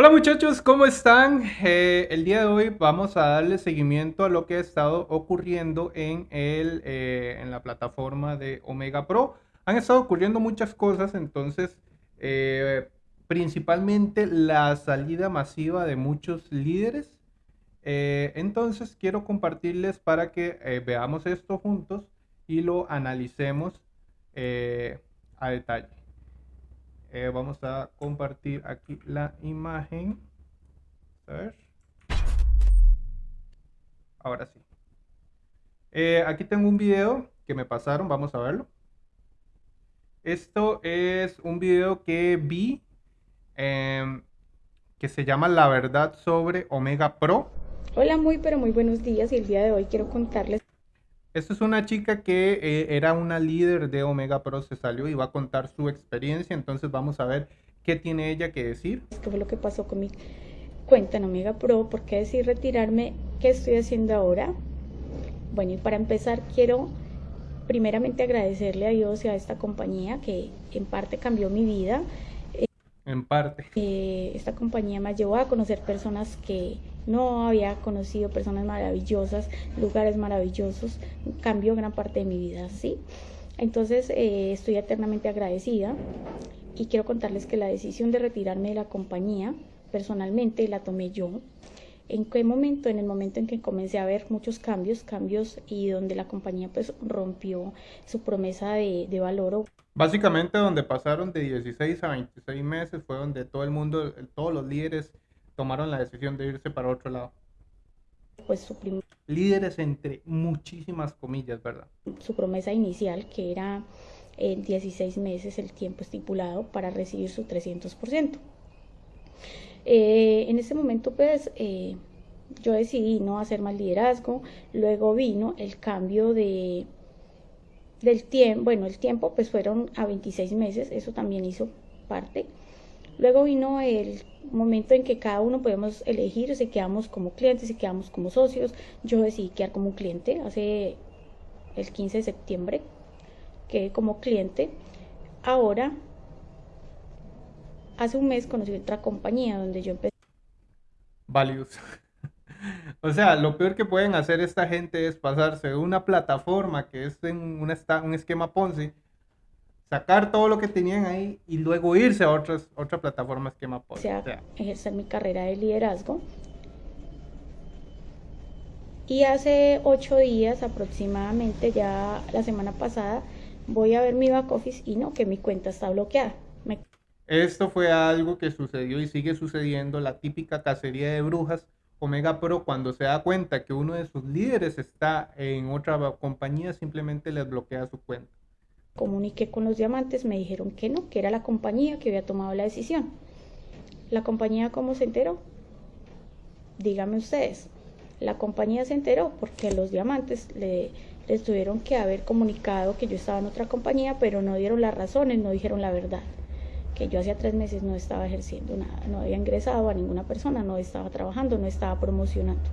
Hola muchachos, ¿cómo están? Eh, el día de hoy vamos a darle seguimiento a lo que ha estado ocurriendo en, el, eh, en la plataforma de Omega Pro. Han estado ocurriendo muchas cosas, entonces eh, principalmente la salida masiva de muchos líderes. entonces quiero compartirles para que veamos esto juntos y lo analicemos a detalle. Eh, vamos a compartir aquí la imagen. A ver. Ahora sí. Eh, aquí tengo un video que me pasaron, vamos a verlo. Esto es un video que vi em, que se llama La verdad sobre Omega Pro. Hola, muy pero muy buenos días y el día de hoy quiero contarles esta es una chica que eh, era una líder de Omega Pro, se salió y va a contar su experiencia, entonces vamos a ver qué tiene ella que decir. ¿Qué fue lo que pasó con mi cuenta en Omega Pro? ¿Por qué decir retirarme? ¿Qué estoy haciendo ahora? Bueno, y para empezar quiero primeramente agradecerle a Dios y a esta compañía que en parte cambió mi vida. En parte. Eh, esta compañía me llevó a conocer personas que no había conocido personas maravillosas, lugares maravillosos, cambió gran parte de mi vida, ¿sí? Entonces eh, estoy eternamente agradecida y quiero contarles que la decisión de retirarme de la compañía personalmente la tomé yo. ¿En qué momento? En el momento en que comencé a ver muchos cambios, cambios y donde la compañía pues rompió su promesa de, de valor. Básicamente donde pasaron de 16 a 26 meses fue donde todo el mundo, todos los líderes tomaron la decisión de irse para otro lado. Pues su Líderes entre muchísimas comillas, ¿verdad? Su promesa inicial, que era en 16 meses el tiempo estipulado para recibir su 300%. Eh, en ese momento, pues, eh, yo decidí no hacer más liderazgo. Luego vino el cambio de del tiempo, bueno, el tiempo pues fueron a 26 meses, eso también hizo parte. Luego vino el momento en que cada uno podemos elegir si quedamos como clientes, si quedamos como socios. Yo decidí quedar como cliente hace el 15 de septiembre, quedé como cliente. Ahora, hace un mes conocí otra compañía donde yo empecé. Values. o sea, lo peor que pueden hacer esta gente es pasarse una plataforma que es en un esquema Ponzi sacar todo lo que tenían ahí y luego irse a otras, otra plataforma esquema O sea, ejercer mi carrera de liderazgo. Y hace ocho días aproximadamente, ya la semana pasada, voy a ver mi back office y no, que mi cuenta está bloqueada. Esto fue algo que sucedió y sigue sucediendo, la típica cacería de brujas. Omega Pro cuando se da cuenta que uno de sus líderes está en otra compañía, simplemente les bloquea su cuenta comuniqué con los diamantes, me dijeron que no, que era la compañía que había tomado la decisión. ¿La compañía cómo se enteró? Díganme ustedes. La compañía se enteró porque los diamantes le, les tuvieron que haber comunicado que yo estaba en otra compañía, pero no dieron las razones, no dijeron la verdad. Que yo hacía tres meses no estaba ejerciendo nada, no había ingresado a ninguna persona, no estaba trabajando, no estaba promocionando.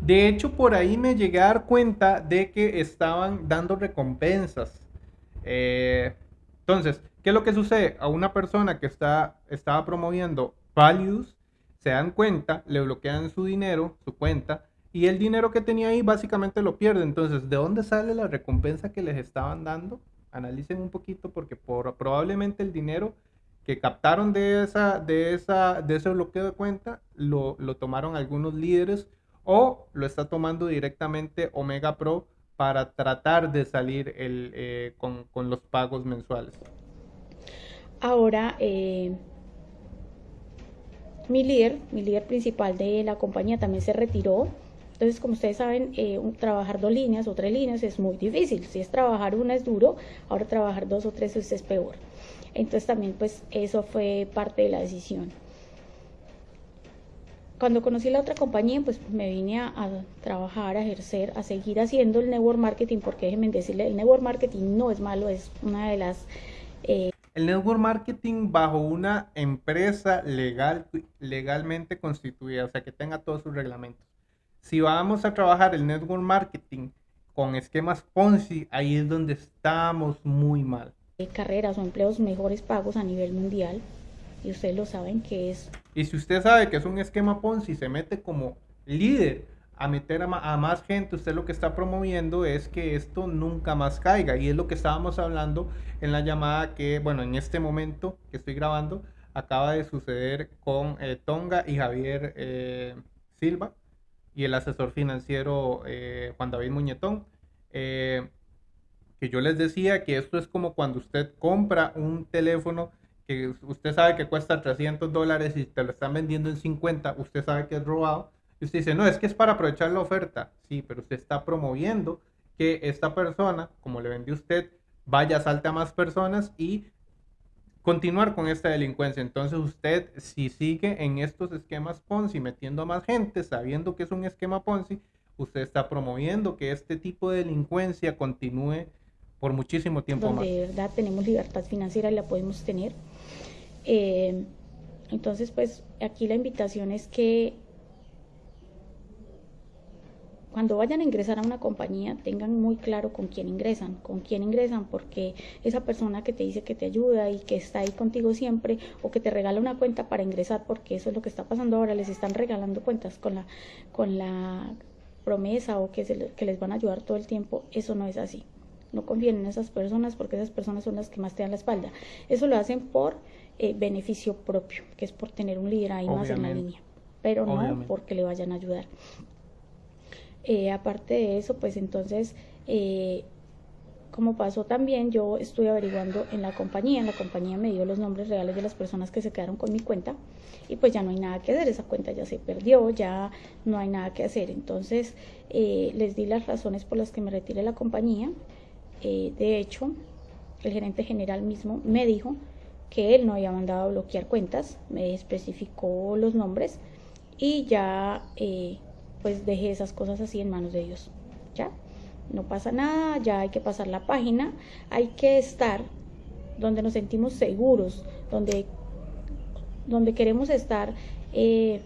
De hecho, por ahí me llegué a dar cuenta de que estaban dando recompensas eh, entonces, ¿qué es lo que sucede? A una persona que está, estaba promoviendo values, se dan cuenta, le bloquean su dinero, su cuenta, y el dinero que tenía ahí básicamente lo pierde. Entonces, ¿de dónde sale la recompensa que les estaban dando? Analicen un poquito porque por, probablemente el dinero que captaron de, esa, de, esa, de ese bloqueo de cuenta lo, lo tomaron algunos líderes o lo está tomando directamente Omega Pro para tratar de salir el, eh, con, con, los pagos mensuales? Ahora, eh, mi líder, mi líder principal de la compañía también se retiró. Entonces, como ustedes saben, eh, trabajar dos líneas o tres líneas es muy difícil. Si es trabajar una es duro, ahora trabajar dos o tres es peor. Entonces también pues eso fue parte de la decisión cuando conocí la otra compañía, pues me vine a, trabajar, a ejercer, a seguir haciendo el network marketing, porque déjenme decirle, el network marketing no es malo, es una de las... Eh, el network marketing bajo una empresa legal, legalmente constituida, o sea, que tenga todos sus reglamentos. Si vamos a trabajar el network marketing con esquemas Ponzi, ahí es donde estamos muy mal. Carreras o empleos mejores pagos a nivel mundial y ustedes lo saben que es. Y si usted sabe que es un esquema Ponzi, se mete como líder a meter a, más gente, usted lo que está promoviendo es que esto nunca más caiga. Y es lo que estábamos hablando en la llamada que, bueno, en este momento que estoy grabando, acaba de suceder con eh, Tonga y Javier eh, Silva y el asesor financiero eh, Juan David Muñetón. que yo les decía que esto es como cuando usted compra un teléfono que usted sabe que cuesta 300 dólares y te lo están vendiendo en 50, usted sabe que es robado y usted dice, no, es que es para aprovechar la oferta. Sí, pero usted está promoviendo que esta persona, como le vendió usted, vaya, salte a más personas y continuar con esta delincuencia. Entonces usted, si sigue en estos esquemas Ponzi, metiendo a más gente, sabiendo que es un esquema Ponzi, usted está promoviendo que este tipo de delincuencia continúe por muchísimo tiempo Donde más. De verdad tenemos libertad financiera y la podemos tener. Eh, entonces, pues aquí la invitación es que cuando vayan a ingresar a una compañía, tengan muy claro con quién ingresan, con quién ingresan, porque esa persona que te dice que te ayuda y que está ahí contigo siempre, o que te regala una cuenta para ingresar, porque eso es lo que está pasando ahora, les están regalando cuentas con la, con la promesa o que, se, que les van a ayudar todo el tiempo, eso no es así. No confíen en esas personas porque esas personas son las que más te dan la espalda. Eso lo hacen por eh, beneficio propio, que es por tener un líder ahí más en la línea, pero no porque le vayan a ayudar. Eh, aparte de eso, pues entonces, eh, como pasó también, yo estuve averiguando en la compañía, en la compañía me dio los nombres reales de las personas que se quedaron con mi cuenta y pues ya no hay nada que hacer, esa cuenta ya se perdió, ya no hay nada que hacer. Entonces eh, les di las razones por las que me retiré de la compañía. de hecho, el gerente general mismo me dijo que él no había mandado a bloquear cuentas, me especificó los nombres y ya pues deje esas cosas así en manos de Dios. ¿Ya? No pasa nada, ya hay que pasar la página, hay que estar donde nos sentimos seguros, donde, donde queremos estar. Eh,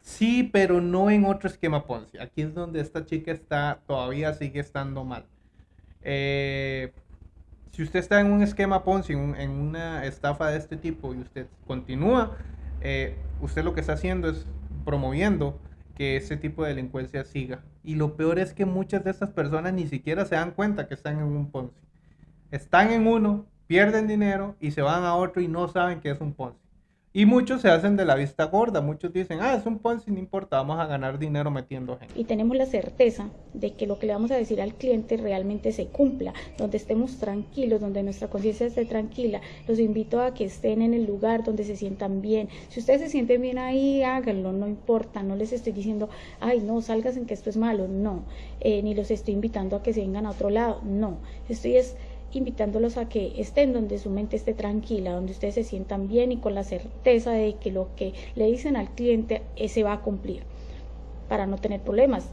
sí, pero no en otro esquema Ponzi. Aquí es donde esta chica está, todavía sigue estando mal. Eh, si usted está en un esquema Ponzi, en, una estafa de este tipo y usted continúa, eh, usted lo que está haciendo es promoviendo que ese tipo de delincuencia siga. Y lo peor es que muchas de estas personas ni siquiera se dan cuenta que están en un Ponzi. Están en uno, pierden dinero y se van a otro y no saben que es un Ponzi. Y muchos se hacen de la vista gorda, muchos dicen, ah, es un Ponzi, no importa, vamos a ganar dinero metiendo gente. Y tenemos la certeza de que lo que le vamos a decir al cliente realmente se cumpla, donde estemos tranquilos, donde nuestra conciencia esté tranquila. Los invito a que estén en el lugar donde se sientan bien. Si ustedes se sienten bien ahí, háganlo, no importa, no les estoy diciendo, ay, no, salgas en que esto es malo, no, eh, ni los estoy invitando a que se vengan a otro lado, no, estoy es invitándolos a que estén donde su mente esté tranquila, donde ustedes se sientan bien y con la certeza de que lo que le dicen al cliente se va a cumplir, para no tener problemas,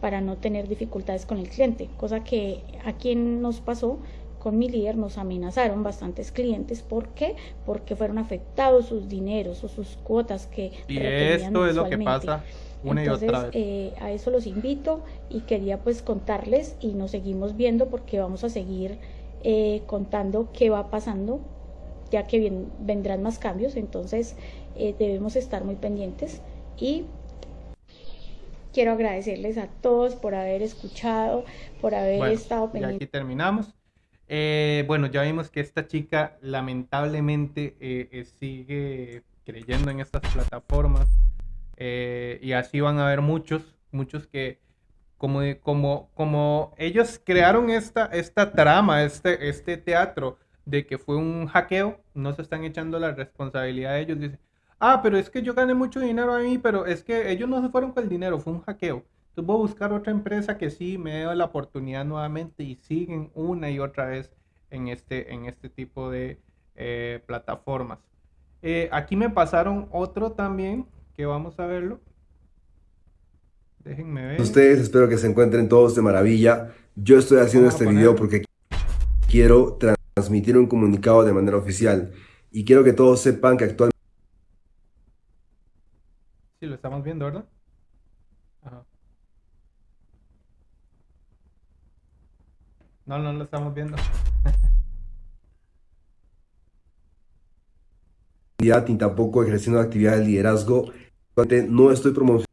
para no tener dificultades con el cliente, cosa que a quien nos pasó con mi líder nos amenazaron bastantes clientes. ¿Por qué? Porque fueron afectados sus dineros o sus cuotas que... Y esto es lo que pasa. Una Entonces, y otra vez. Eh, a eso los invito y quería pues contarles y nos seguimos viendo porque vamos a seguir eh, contando qué va pasando, ya que vendrán más cambios, entonces eh, debemos estar muy pendientes y quiero agradecerles a todos por haber escuchado, por haber estado pendientes. Y aquí terminamos. Eh, bueno, ya vimos que esta chica lamentablemente sigue creyendo en estas plataformas y así van a haber muchos, muchos que como, como, como ellos crearon esta, esta trama, este, este teatro de que fue un hackeo, no se están echando la responsabilidad de ellos. Dicen, ah, pero es que yo gané mucho dinero a mí, pero es que ellos no se fueron con el dinero, fue un hackeo. Entonces voy a buscar otra empresa que sí me dé la oportunidad nuevamente y siguen una y otra vez en este, en este tipo de eh, plataformas. Eh, aquí me pasaron otro también, que vamos a verlo. Déjenme ver. Ustedes espero que se encuentren todos de maravilla. Yo estoy haciendo este video porque quiero transmitir un comunicado de manera oficial y quiero que todos sepan que actualmente... Sí, lo estamos viendo, ¿verdad? Ajá. No, no lo estamos viendo. ni tampoco ejerciendo actividad de liderazgo. No estoy promocionando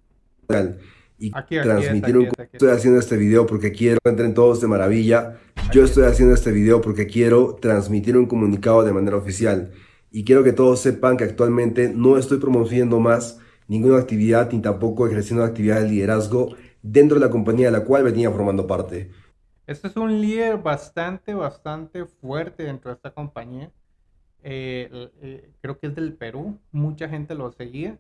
y transmitir un... Estoy haciendo este video porque quiero entren todos de maravilla. Yo estoy haciendo este video porque quiero transmitir un comunicado de manera oficial y quiero que todos sepan que actualmente no estoy promoviendo más ninguna actividad ni tampoco ejerciendo actividad de liderazgo dentro de la compañía de la cual venía formando parte. Este es un líder bastante, bastante fuerte dentro de esta compañía. Eh, eh, creo que es del Perú, mucha gente lo seguía.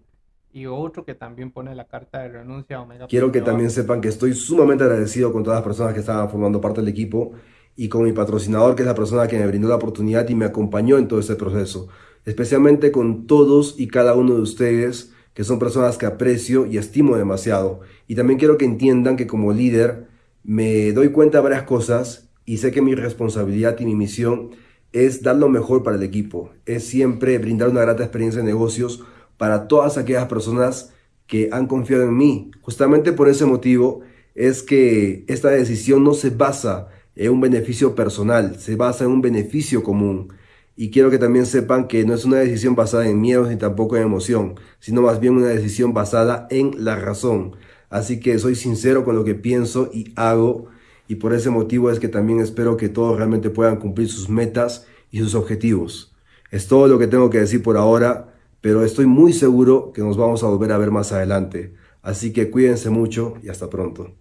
Y otro que también pone la carta de renuncia a Omega. Quiero que también sepan que estoy sumamente agradecido con todas las personas que estaban formando parte del equipo y con mi patrocinador, que es la persona que me brindó la oportunidad y me acompañó en todo este proceso. Especialmente con todos y cada uno de ustedes, que son personas que aprecio y estimo demasiado. Y también quiero que entiendan que como líder me doy cuenta de varias cosas y sé que mi responsabilidad y mi misión es dar lo mejor para el equipo, es siempre brindar una grata experiencia de negocios para todas aquellas personas que han confiado en mí. Justamente por ese motivo es que esta decisión no se basa en un beneficio personal, se basa en un beneficio común. Y quiero que también sepan que no es una decisión basada en miedos ni tampoco en emoción, sino más bien una decisión basada en la razón. Así que soy sincero con lo que pienso y hago y por ese motivo es que también espero que todos realmente puedan cumplir sus metas y sus objetivos. Es todo lo que tengo que decir por ahora, pero estoy muy seguro que nos vamos a volver a ver más adelante. Así que cuídense mucho y hasta pronto.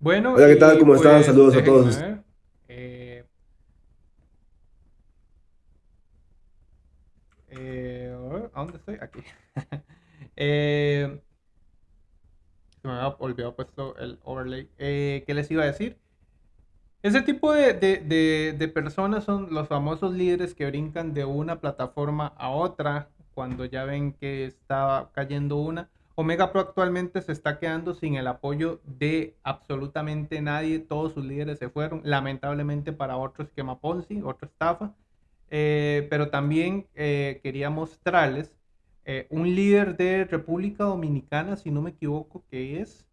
Bueno, hola, ¿qué tal? ¿Cómo están? Pues, Saludos a todos. Eh, eh, ¿A dónde estoy? Aquí. eh, se me había olvidado puesto el overlay. ¿Qué les iba a decir? Ese tipo de, personas son los famosos líderes que brincan de una plataforma a otra cuando ya ven que está cayendo una. Omega Pro actualmente se está quedando sin el apoyo de absolutamente nadie. Todos sus líderes se fueron, lamentablemente para otro esquema Ponzi, otra estafa. Eh, pero también eh, quería mostrarles eh, un líder de República Dominicana, si no me equivoco, que es,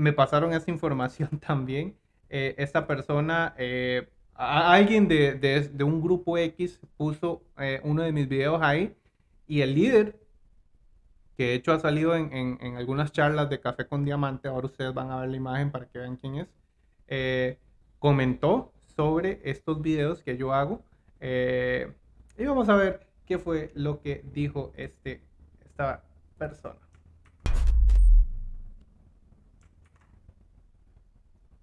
me pasaron esa información también, eh, esta persona, alguien de, un grupo X puso uno de mis videos ahí y el líder, que de hecho ha salido en, algunas charlas de Café con Diamante, ahora ustedes van a ver la imagen para que vean quién es, comentó sobre estos videos que yo hago. y vamos a ver qué fue lo que dijo este, esta persona.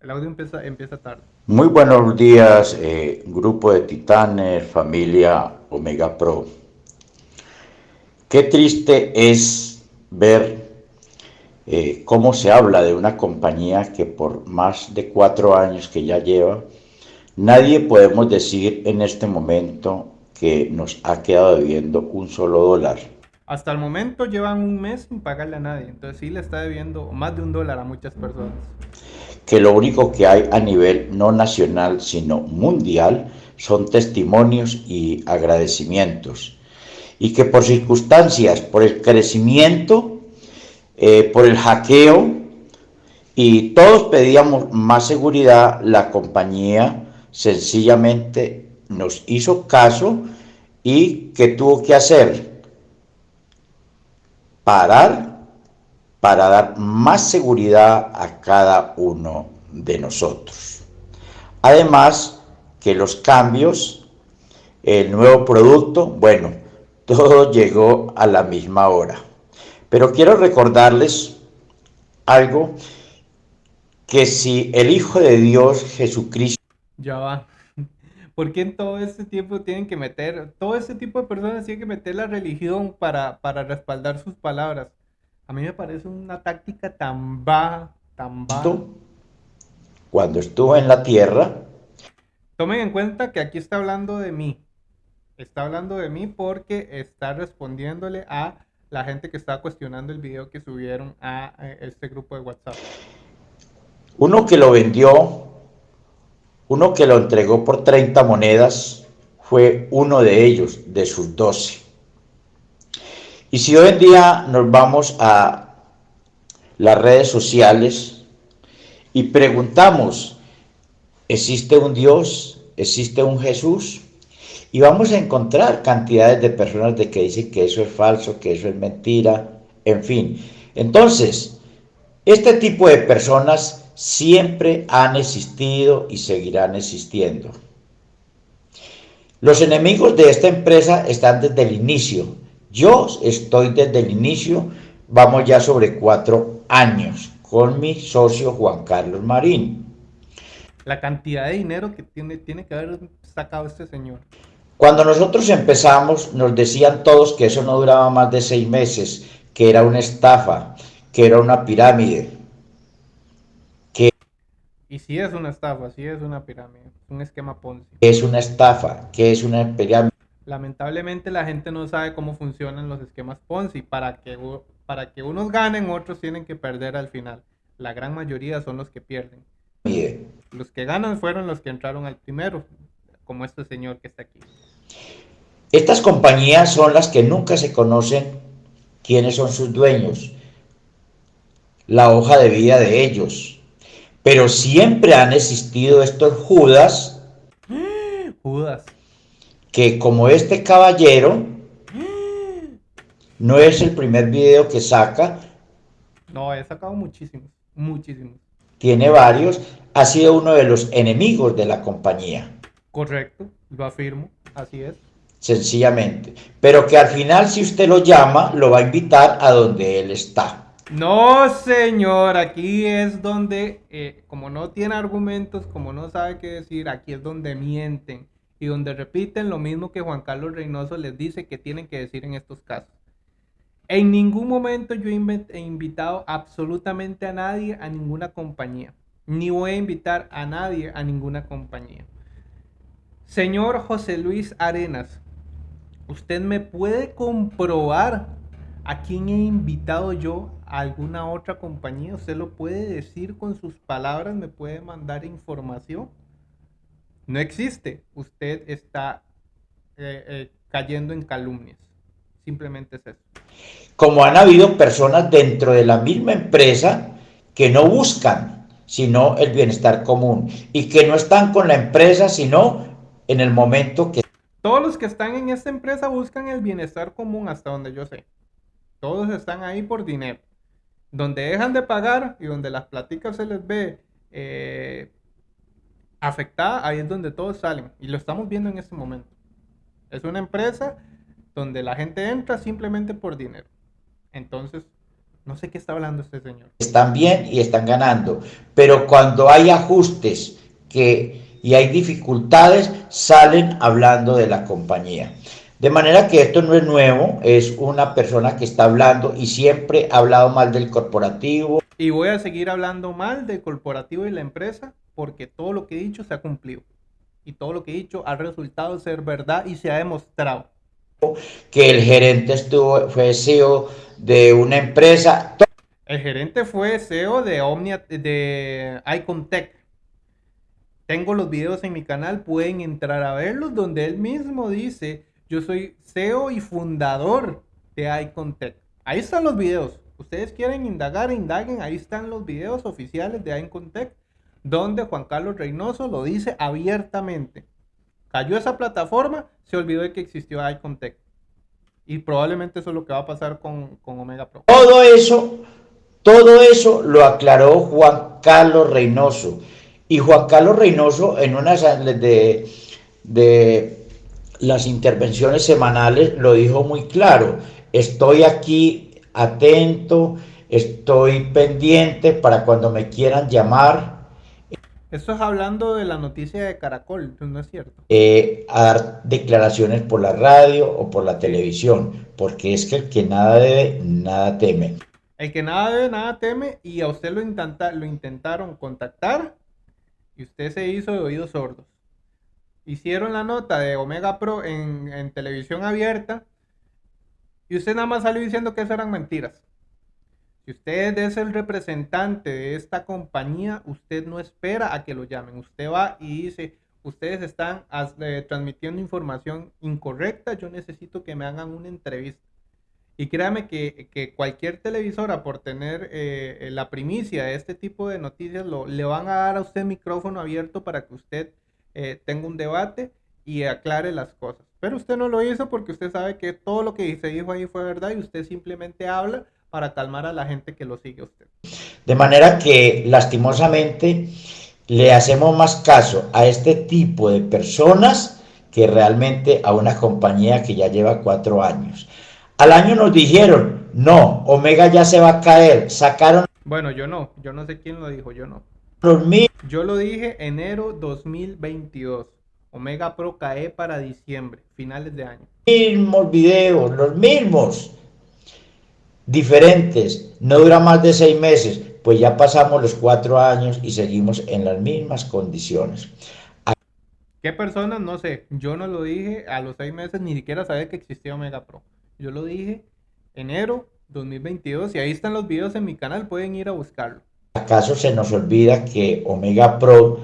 El audio empieza, empieza tarde. Muy buenos días, eh, grupo de titanes, familia Omega Pro. Qué triste es ver eh, cómo se habla de una compañía que por más de cuatro años que ya lleva, nadie podemos decir en este momento que nos ha quedado debiendo un solo dólar. Hasta el momento llevan un mes sin pagarle a nadie, entonces sí le está debiendo más de un dólar a muchas personas. Que lo único que hay a nivel no nacional, sino mundial, son testimonios y agradecimientos. Y que por circunstancias, por el crecimiento, eh, por el hackeo, y todos pedíamos más seguridad, la compañía sencillamente nos hizo caso y ¿qué tuvo que hacer? Parar para dar más seguridad a cada uno de nosotros. Además, que los cambios, el nuevo producto, bueno, todo llegó a la misma hora. Pero quiero recordarles algo que si el Hijo de Dios Jesucristo... Ya va. ¿Por qué en todo este tiempo tienen que meter, todo este tipo de personas tienen que meter la religión para, para respaldar sus palabras? A mí me parece una táctica tan baja, tan baja. Cuando estuvo en la tierra. Tomen en cuenta que aquí está hablando de mí. Está hablando de mí porque está respondiéndole a la gente que está cuestionando el video que subieron a eh, este grupo de WhatsApp. Uno que lo vendió uno que lo entregó por 30 monedas fue uno de ellos, de sus 12. Y si hoy en día nos vamos a las redes sociales y preguntamos, ¿existe un Dios? existe un Jesús y vamos a encontrar cantidades de personas de que dicen que eso es falso, que eso es mentira, en fin. Entonces, este tipo de personas siempre han existido y seguirán existiendo. Los enemigos de esta empresa están desde el inicio. Yo estoy desde el inicio, vamos ya sobre cuatro años, con mi socio Juan Carlos Marín. La cantidad de dinero que tiene, tiene que haber sacado este señor. Cuando nosotros empezamos, nos decían todos que eso no duraba más de seis meses, que era una estafa, que era una pirámide. Que y si es una estafa, si es una pirámide, un esquema Ponzi. Es una estafa, que es una pirámide. Lamentablemente la gente no sabe cómo funcionan los esquemas Ponzi. Para que, para que unos ganen, otros tienen que perder al final. La gran mayoría son los que pierden. Los que ganan fueron los que entraron al primero, como este señor que está aquí. Estas compañías son las que nunca se conocen quiénes son sus dueños, la hoja de vida de ellos. Pero siempre han existido estos Judas. Judas. Que como este caballero, no es el primer video que saca. No, he sacado muchísimos, muchísimos. Tiene varios. Ha sido uno de los enemigos de la compañía. Correcto, lo afirmo, así es. Sencillamente. Pero que al final, si usted lo llama, lo va a invitar a donde él está. No, señor, aquí es donde, eh, como no tiene argumentos, como no sabe qué decir, aquí es donde mienten y donde repiten lo mismo que Juan Carlos Reynoso les dice que tienen que decir en estos casos. En ningún momento yo he invitado absolutamente a nadie a ninguna compañía, ni voy a invitar a nadie a ninguna compañía. Señor José Luis Arenas, ¿usted me puede comprobar a quién he invitado yo a alguna otra compañía? ¿Usted lo puede decir con sus palabras? ¿Me puede mandar información? No existe. Usted está eh, eh, cayendo en calumnias. Simplemente es eso. Como han habido personas dentro de la misma empresa que no buscan sino el bienestar común y que no están con la empresa sino en el momento que... Todos los que están en esta empresa buscan el bienestar común hasta donde yo sé. Todos están ahí por dinero. Donde dejan de pagar y donde las pláticas se les ve eh, afectada, ahí es donde todos salen. Y lo estamos viendo en este momento. Es una empresa donde la gente entra simplemente por dinero. Entonces, no sé qué está hablando este señor. Están bien y están ganando, pero cuando hay ajustes que y hay dificultades, salen hablando de la compañía. De manera que esto no es nuevo, es una persona que está hablando y siempre ha hablado mal del corporativo. Y voy a seguir hablando mal del corporativo y la empresa porque todo lo que he dicho se ha cumplido. Y todo lo que he dicho ha resultado ser verdad y se ha demostrado. Que el gerente estuvo, fue CEO de una empresa. El gerente fue CEO de Omnia, de Icontech. Tengo los videos en mi canal, pueden entrar a verlos, donde él mismo dice, yo soy CEO y fundador de Icontech. Ahí están los videos. Ustedes quieren indagar, indaguen, ahí están los videos oficiales de Icontech, donde Juan Carlos Reynoso lo dice abiertamente. Cayó esa plataforma, se olvidó de que existió Icontech. Y probablemente eso es lo que va a pasar con, con Omega Pro. Todo eso, todo eso lo aclaró Juan Carlos Reynoso. Y Juan Carlos Reynoso, en una de, de las intervenciones semanales, lo dijo muy claro. Estoy aquí atento, estoy pendiente para cuando me quieran llamar. Esto es hablando de la noticia de Caracol, ¿no es cierto? Eh, a dar declaraciones por la radio o por la televisión, porque es que el que nada debe, nada teme. El que nada debe, nada teme, y a usted lo, intenta, lo intentaron contactar y usted se hizo de oídos sordos. Hicieron la nota de Omega Pro en, televisión abierta y usted nada más salió diciendo que eso eran mentiras. Si usted es el representante de esta compañía, usted no espera a que lo llamen. Usted va y dice, ustedes están eh, transmitiendo información incorrecta, yo necesito que me hagan una entrevista. Y créame que, cualquier televisora, por tener eh, la primicia de este tipo de noticias, lo, le van a dar a usted micrófono abierto para que usted eh, tenga un debate y aclare las cosas. Pero usted no lo hizo porque usted sabe que todo lo que se dijo ahí fue verdad y usted simplemente habla para calmar a la gente que lo sigue a usted. De manera que lastimosamente le hacemos más caso a este tipo de personas que realmente a una compañía que ya lleva cuatro años. Al año nos dijeron, no, Omega ya se va a caer, sacaron... Bueno, yo no, yo no sé quién lo dijo, yo no. Yo lo dije enero 2022. Omega Pro cae para diciembre, finales de año. Mismos videos, los mismos. Diferentes. No dura más de seis meses. Pues ya pasamos los cuatro años y seguimos en las mismas condiciones. ¿Qué personas? No sé. Yo no lo dije a los seis meses, ni siquiera sabía que existía Omega Pro. Yo lo dije enero 2022 y ahí están los videos en mi canal, pueden ir a buscarlo. ¿Acaso se nos olvida que Omega Pro,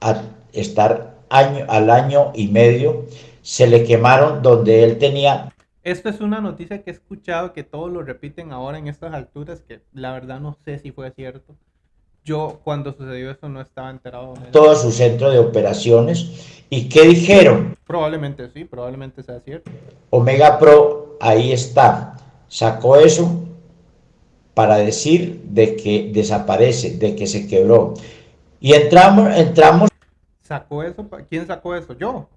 a estar año, al año y medio, se le quemaron donde él tenía... Esto es una noticia que he escuchado que todos lo repiten ahora en estas alturas, que la verdad no sé si fue cierto. Yo cuando sucedió eso no estaba enterado. De todo su centro de operaciones. ¿Y qué dijeron? Probablemente sí, probablemente sea cierto. Omega Pro ahí está. Sacó eso para decir de que desaparece, de que se quebró. Y entramos, entramos. ¿Sacó eso? ¿Quién sacó eso? Yo.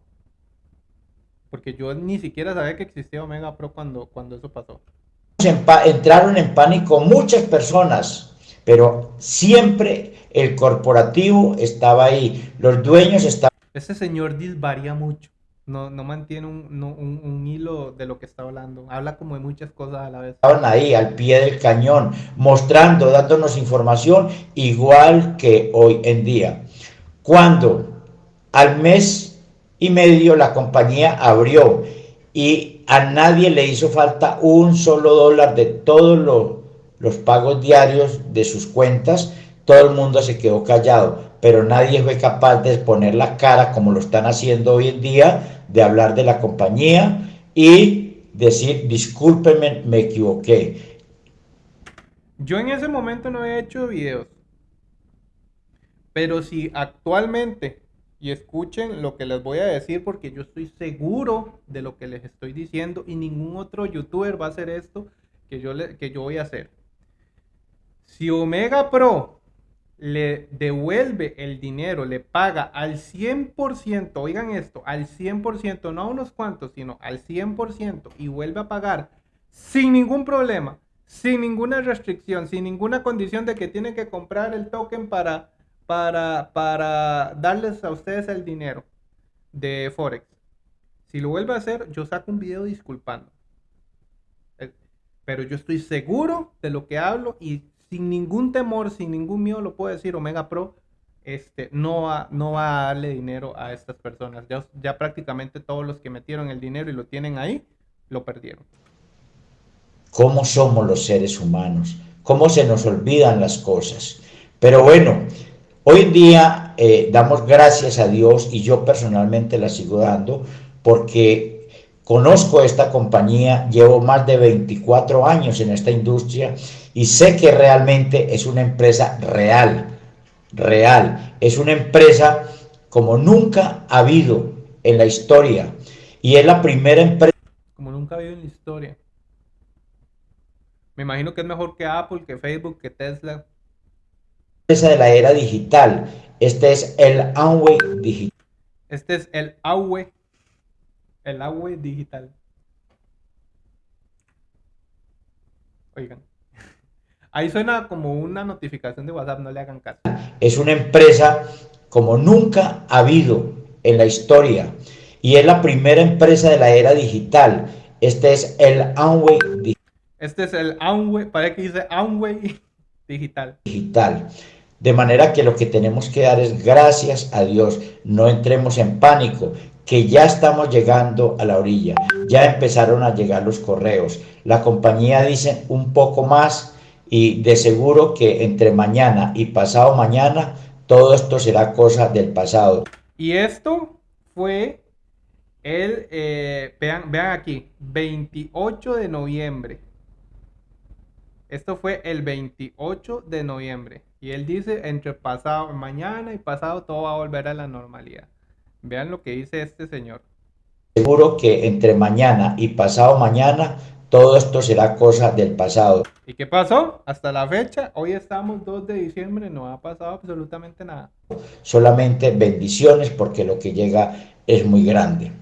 Porque yo ni siquiera sabía que existía Omega Pro cuando, cuando eso pasó. Entraron en pánico muchas personas pero siempre el corporativo estaba ahí, los dueños estaban... Ese señor disvaría mucho, no, no mantiene un, un, hilo de lo que está hablando, habla como de muchas cosas a la vez. Estaban ahí al pie del cañón, mostrando, dándonos información igual que hoy en día. Cuando al mes y medio la compañía abrió. Y a nadie le hizo falta un solo dólar de todo lo los pagos diarios de sus cuentas, todo el mundo se quedó callado, pero nadie fue capaz de poner la cara como lo están haciendo hoy en día, de hablar de la compañía y decir, discúlpenme, me equivoqué. Yo en ese momento no he hecho videos, pero si actualmente, y escuchen lo que les voy a decir porque yo estoy seguro de lo que les estoy diciendo y ningún otro youtuber va a hacer esto que yo, le, que yo voy a hacer. Si Omega Pro le devuelve el dinero, le paga al 100%, oigan esto, al 100%, no a unos cuantos, sino al 100% y vuelve a pagar sin ningún problema, sin ninguna restricción, sin ninguna condición de que tiene que comprar el token para, para, para darles a ustedes el dinero de Forex. Si lo vuelve a hacer, yo saco un video disculpando. Eh, pero yo estoy seguro de lo que hablo y sin ningún temor, sin ningún miedo, lo puedo decir, Omega Pro este, no, va, no va a darle dinero a estas personas. Ya, ya prácticamente todos los que metieron el dinero y lo tienen ahí, lo perdieron. ¿Cómo somos los seres humanos? ¿Cómo se nos olvidan las cosas? Pero bueno, hoy en día eh, damos gracias a Dios y yo personalmente la sigo dando porque Conozco esta compañía, llevo más de 24 años en esta industria y sé que realmente es una empresa real, real. Es una empresa como nunca ha habido en la historia y es la primera empresa. Como nunca ha habido en la historia. Me imagino que es mejor que Apple, que Facebook, que Tesla. Empresa de la era digital. Este es el Amway digital. Este es el Amway el agua digital. Oigan. Ahí suena como una notificación de WhatsApp, no le hagan caso. Es una empresa como nunca ha habido en la historia y es la primera empresa de la era digital. Este es el Amway digital. Este es el Amway, parece que dice Amway digital. Digital. De manera que lo que tenemos que dar es gracias a Dios. No entremos en pánico que ya estamos llegando a la orilla, ya empezaron a llegar los correos. La compañía dice un poco más y de seguro que entre mañana y pasado mañana todo esto será cosa del pasado. Y esto fue el, eh, vean, vean aquí, 28 de noviembre. Esto fue el 28 de noviembre. Y él dice, entre pasado, mañana y pasado todo va a volver a la normalidad. Vean lo que dice este señor. Seguro que entre mañana y pasado mañana todo esto será cosa del pasado. ¿Y qué pasó? Hasta la fecha, hoy estamos 2 de diciembre, no ha pasado absolutamente nada. Solamente bendiciones porque lo que llega es muy grande.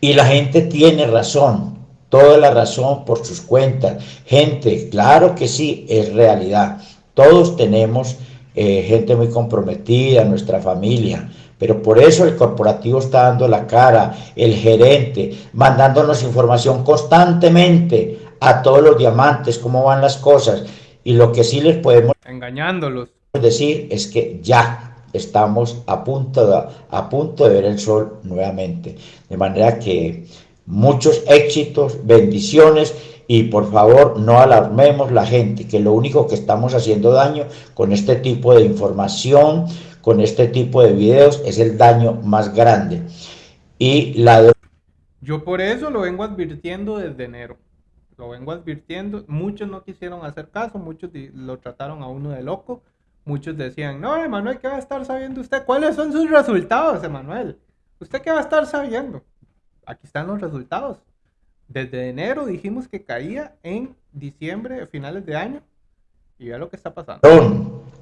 Y la gente tiene razón, toda la razón por sus cuentas. Gente, claro que sí, es realidad. Todos tenemos eh, gente muy comprometida, nuestra familia, pero por eso el corporativo está dando la cara, el gerente, mandándonos información constantemente a todos los diamantes, cómo van las cosas. Y lo que sí les podemos engañándolos decir es que ya estamos a punto de, a punto de ver el sol nuevamente. De manera que muchos éxitos, bendiciones y por favor no alarmemos la gente, que lo único que estamos haciendo daño con este tipo de información, con este tipo de videos es el daño más grande. Y la... Yo por eso lo vengo advirtiendo desde enero. Lo vengo advirtiendo. Muchos no quisieron hacer caso, muchos lo trataron a uno de loco. Muchos decían, no, Emanuel, ¿qué va a estar sabiendo usted? ¿Cuáles son sus resultados, Emanuel? ¿Usted qué va a estar sabiendo? Aquí están los resultados. Desde enero dijimos que caía en diciembre, finales de año. Y vea lo que está pasando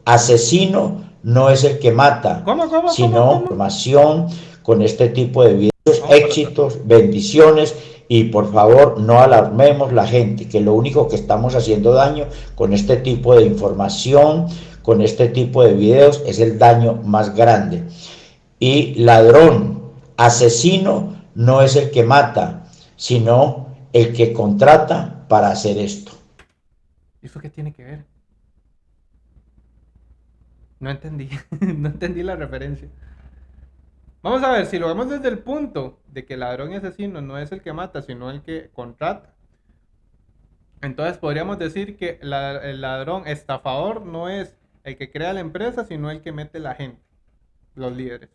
asesino no es el que mata, sino formación con este tipo de videos, éxitos, bendiciones y por favor no alarmemos la gente, que lo único que estamos haciendo daño con este tipo de información, con este tipo de videos es el daño más grande. Y ladrón, asesino no es el que mata, sino el que contrata para hacer esto. ¿Y eso qué tiene que ver? No entendí, no entendí la referencia. Vamos a ver, si lo vemos desde el punto de que el ladrón y asesino no es el que mata, sino el que contrata. Entonces podríamos decir que el ladrón estafador no es el que crea la empresa, sino el que mete la gente, los líderes.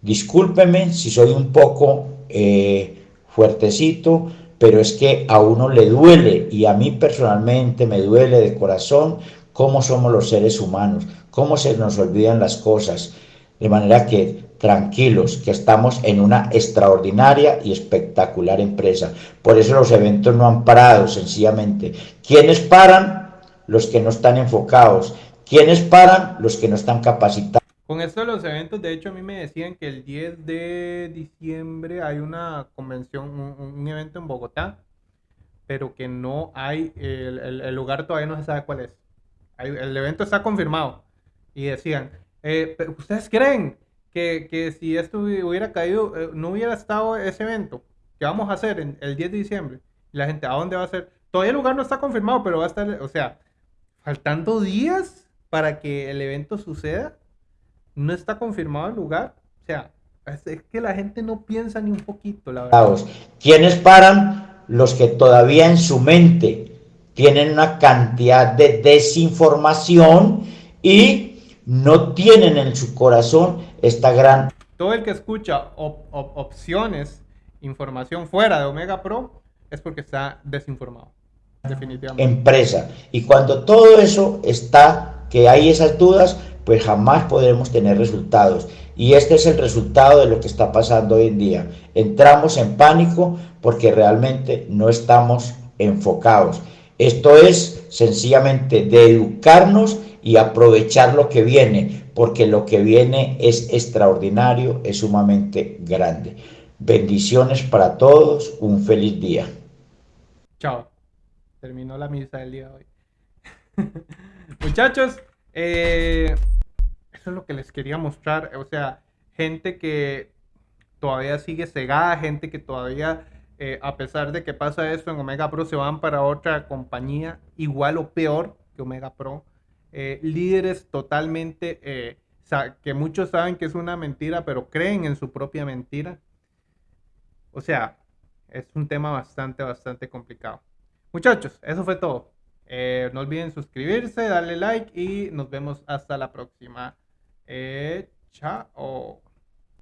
Discúlpeme si soy un poco eh, fuertecito, pero es que a uno le duele y a mí personalmente me duele de corazón cómo somos los seres humanos, cómo se nos olvidan las cosas, de manera que tranquilos, que estamos en una extraordinaria y espectacular empresa. Por eso los eventos no han parado, sencillamente. ¿Quiénes paran? Los que no están enfocados. ¿Quiénes paran? Los que no están capacitados. Con esto de los eventos, de hecho a mí me decían que el 10 de diciembre hay una convención, un, evento en Bogotá, pero que no hay, el lugar todavía no se sabe cuál es el evento está confirmado. Y decían, eh, ¿ustedes creen que, si esto hubiera caído, eh, no hubiera estado ese evento que vamos a hacer en, el 10 de diciembre? La gente, ¿a dónde va a ser? Todavía el lugar no está confirmado, pero va a estar, o sea, faltando días para que el evento suceda. No está confirmado el lugar. O sea, es, que la gente no piensa ni un poquito, la verdad. ¿Quiénes paran? Los que todavía en su mente tienen una cantidad de desinformación y no tienen en su corazón esta gran... Todo el que escucha opciones, información fuera de Omega Pro, es porque está desinformado. Definitivamente. Empresa. Y cuando todo eso está, que hay esas dudas, pues jamás podremos tener resultados. Y este es el resultado de lo que está pasando hoy en día. Entramos en pánico porque realmente no estamos enfocados. Esto es sencillamente de educarnos y aprovechar lo que viene, porque lo que viene es extraordinario, es sumamente grande. Bendiciones para todos, un feliz día. Chao. Terminó la misa del día de hoy. Muchachos, eh, eso es lo que les quería mostrar. O sea, gente que todavía sigue cegada, gente que todavía eh, a pesar de que pasa esto en Omega Pro, se van para otra compañía igual o peor que Omega Pro. Eh, líderes totalmente, eh, que muchos saben que es una mentira, pero creen en su propia mentira. O sea, es un tema bastante, bastante complicado. Muchachos, eso fue todo. no olviden suscribirse, darle like y nos vemos hasta la próxima. Chao.